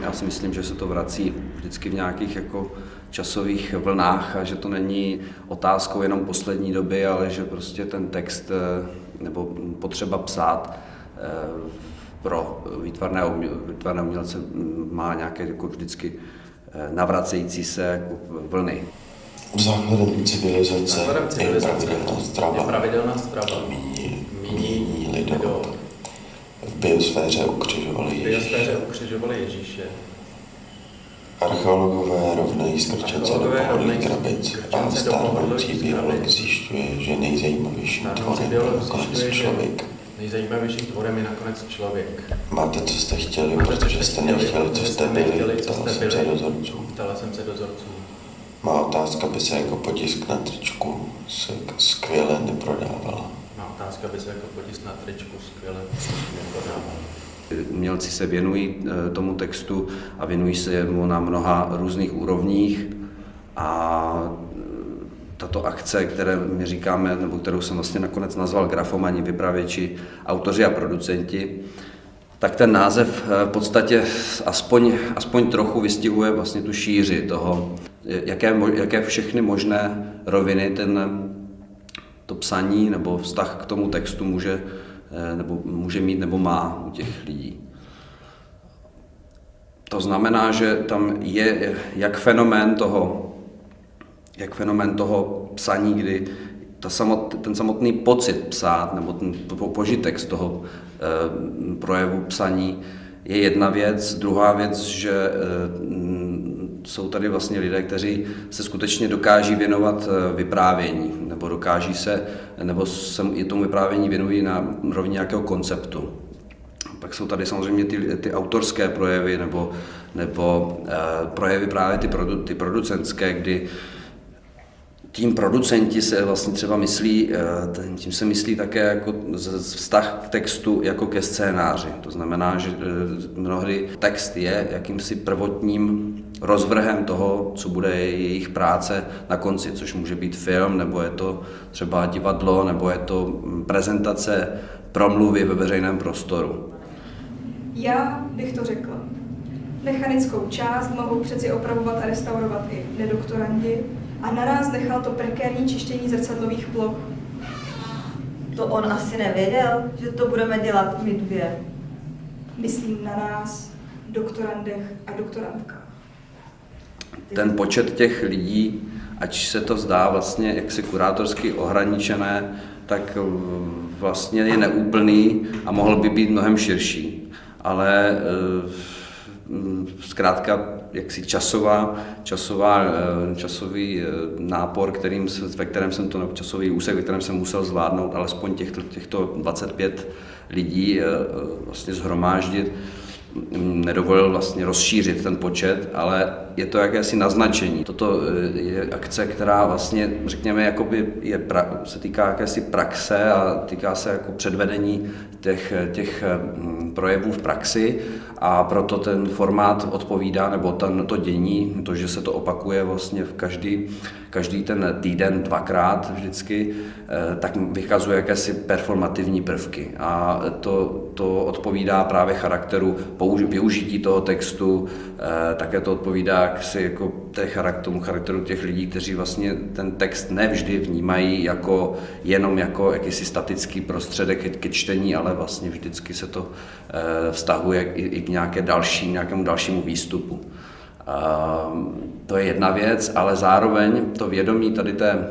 Já si myslím, že se to vrací vždycky v nějakých jako časových vlnách a že to není otázkou jenom poslední doby, ale že prostě ten text eh, nebo potřeba psát eh, pro výtvarné, výtvarné umělce má nějaké jako vždycky eh, navracející se jako vlny. Základem civilizace, Základem civilizace je pravidelná strava. je pravidelná strava. Míní, Míní míní lidé. V biosféře ukřižovali V Ježíše. biosféře ukřižovali Ježíše. Archeologové rovnají skrčence do pohodlých krabic a stárnoucí biolog zjišťuje, že nejzajímavějším Stárnoucí tvorem je nakonec člověk. nejzajímavějším tvorem je nakonec člověk. Máte, co jste chtěli, Máte, protože jste nechtěli, co jste byli, ptala jsem se dozorců. Ptala jsem se dozorců. Má otázka by se jako potisk na tričku se skvěle neprodávala. Otázka by se jako potisk na tričku skvěle. Umělci se věnují eh, tomu textu a věnují se mu na mnoha různých úrovních a eh, tato akce, které my říkáme, nebo kterou jsem vlastně nakonec nazval grafomani, vypravěči, autoři a producenti, tak ten název eh, v podstatě aspoň, aspoň trochu vystihuje vlastně tu šíři toho, jaké, jaké všechny možné roviny ten, to psaní nebo vztah k tomu textu může, eh, nebo může mít nebo má u těch lidí. To znamená, že tam je jak fenomén toho, jak fenomén toho psaní, kdy ta samot, ten samotný pocit psát nebo ten po- požitek z toho e, projevu psaní je jedna věc. Druhá věc, že e, jsou tady vlastně lidé, kteří se skutečně dokáží věnovat e, vyprávění nebo dokáží se, nebo se i tomu vyprávění věnují na rovně nějakého konceptu. Pak jsou tady samozřejmě ty, ty autorské projevy nebo, nebo e, projevy právě ty, produ, ty producentské, kdy tím producenti se vlastně třeba myslí, eh, tím se myslí také jako vztah k textu jako ke scénáři. To znamená, že eh, mnohdy text je jakýmsi prvotním rozvrhem toho, co bude jejich práce na konci, což může být film, nebo je to třeba divadlo, nebo je to mm, prezentace promluvy ve veřejném prostoru. Já bych to řekla. Mechanickou část mohou přeci opravovat a restaurovat i nedoktorandi a na nás nechal to prekérní čištění zrcadlových ploch. To on asi nevěděl, že to budeme dělat my dvě. Myslím na nás, doktorandech a doktorantkách. ten počet těch lidí, ať se to zdá vlastně jaksi kurátorsky ohraničené, tak vlastně je neúplný a mohl by být mnohem širší. Ale eh, zkrátka jaksi časová, časová, eh, časový eh, nápor, kterým ve kterém jsem to, časový úsek, ve kterém jsem musel zvládnout alespoň těchto, těchto 25 lidí eh, vlastně zhromáždit, nedovolil vlastně rozšířit ten počet, ale je to jakési naznačení. Toto eh, je akce, která vlastně, řekněme, jakoby je pra, se týká jakési praxe a týká se jako předvedení těch, těch mm, projevů v praxi a proto ten formát odpovídá, nebo ten, to dění, to, že se to opakuje vlastně v každý, každý ten týden dvakrát vždycky, eh, tak vykazuje jakési performativní prvky a to, to odpovídá právě charakteru využití toho textu, eh, také to odpovídá jaksi jako té charakteru, tomu charakteru těch lidí, kteří vlastně ten text nevždy vnímají jako jenom jako jakýsi statický prostředek ke, čtení, ale vlastně vždycky se to eh, vztahuje i, i k nějaké další, nějakému dalšímu výstupu. Ehm, to je jedna věc, ale zároveň to vědomí tady té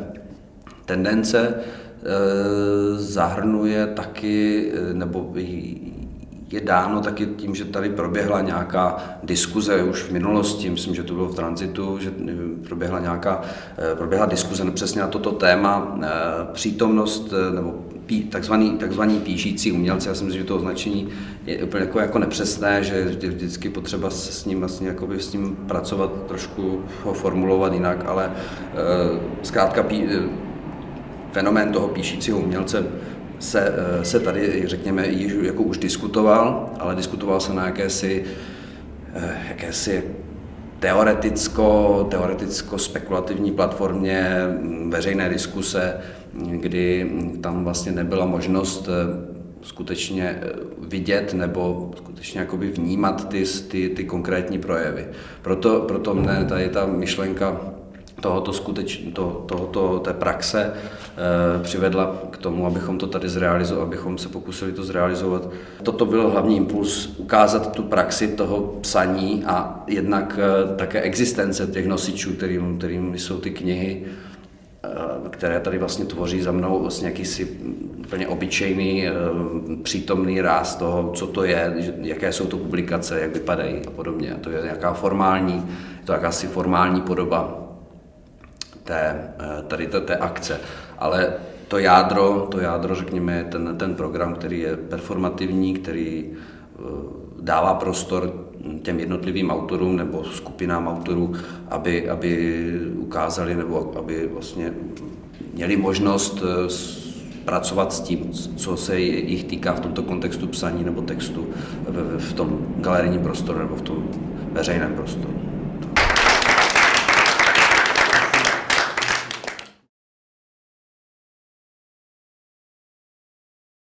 tendence eh, zahrnuje taky, nebo je dáno taky tím, že tady proběhla nějaká diskuze už v minulosti, myslím, že to bylo v tranzitu, že eh, proběhla nějaká, eh, proběhla diskuze přesně na toto téma, eh, přítomnost nebo takzvaný, takzvaný píšící umělci, já si myslím, že to označení je úplně jako, jako nepřesné, že je vždycky potřeba s ním vlastně jakoby s ním pracovat, trošku ho formulovat jinak, ale zkrátka pí, fenomén toho píšícího umělce se, eh, se tady, řekněme, již jako už diskutoval, ale diskutoval se na jakési, eh, jakési teoreticko, teoreticko-spekulativní platformě mm, veřejné diskuse, kdy tam vlastně nebyla možnost eh, skutečně vidět nebo skutečně jakoby vnímat ty, ty, ty konkrétní projevy. Proto, proto mne tady ta myšlenka tohoto, skuteč, to, tohoto té praxe e, přivedla k tomu, abychom to tady zrealizovali, abychom se pokusili to zrealizovat. Toto byl hlavní impuls, ukázat tu praxi toho psaní a jednak e, také existence těch nosičů, kterým, kterým jsou ty knihy, e, které tady vlastně tvoří za mnou vlastně jakýsi úplně obyčejný, přítomný ráz toho, co to je, jaké jsou to publikace, jak vypadají a podobně. A to je nějaká formální, je to jakási formální podoba té, eh, tady té, té akce. Ale to jádro, to jádro, řekněme, je ten, ten program, který je performativní, který eh, dává prostor těm jednotlivým autorům nebo skupinám autorů, aby, aby ukázali nebo aby vlastně měli možnost eh, pracovat s tím, co se jich týká v tomto kontextu psaní nebo textu v, v tom galerijním prostoru nebo v tom veřejném prostoru.